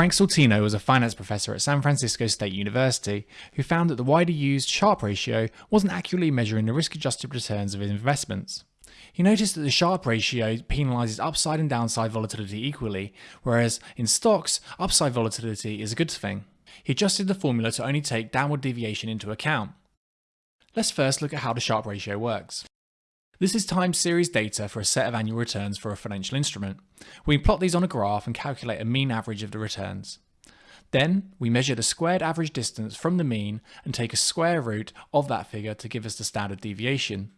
Frank Sortino was a finance professor at San Francisco State University who found that the widely used Sharpe ratio wasn't accurately measuring the risk-adjusted returns of investments. He noticed that the Sharpe ratio penalizes upside and downside volatility equally, whereas in stocks, upside volatility is a good thing. He adjusted the formula to only take downward deviation into account. Let's first look at how the Sharpe ratio works. This is time series data for a set of annual returns for a financial instrument. We plot these on a graph and calculate a mean average of the returns. Then we measure the squared average distance from the mean and take a square root of that figure to give us the standard deviation.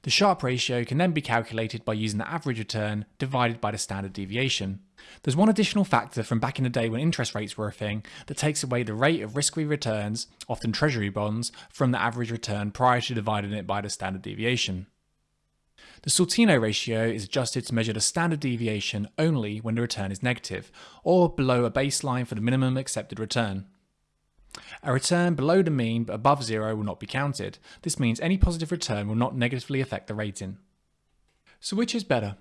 The Sharpe ratio can then be calculated by using the average return divided by the standard deviation. There's one additional factor from back in the day when interest rates were a thing that takes away the rate of risk-free returns, often treasury bonds, from the average return prior to dividing it by the standard deviation. The Sortino ratio is adjusted to measure the standard deviation only when the return is negative, or below a baseline for the minimum accepted return. A return below the mean but above zero will not be counted. This means any positive return will not negatively affect the rating. So which is better?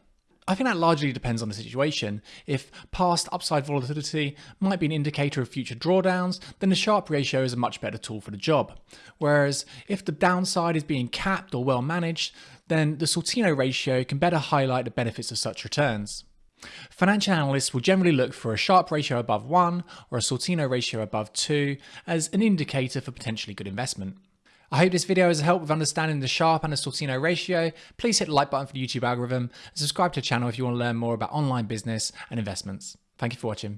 I think that largely depends on the situation. If past upside volatility might be an indicator of future drawdowns, then the Sharpe ratio is a much better tool for the job. Whereas if the downside is being capped or well managed, then the Sortino ratio can better highlight the benefits of such returns. Financial analysts will generally look for a Sharpe ratio above 1 or a Sortino ratio above 2 as an indicator for potentially good investment. I hope this video has helped with understanding the Sharpe and the Sortino ratio. Please hit the like button for the YouTube algorithm and subscribe to the channel if you want to learn more about online business and investments. Thank you for watching.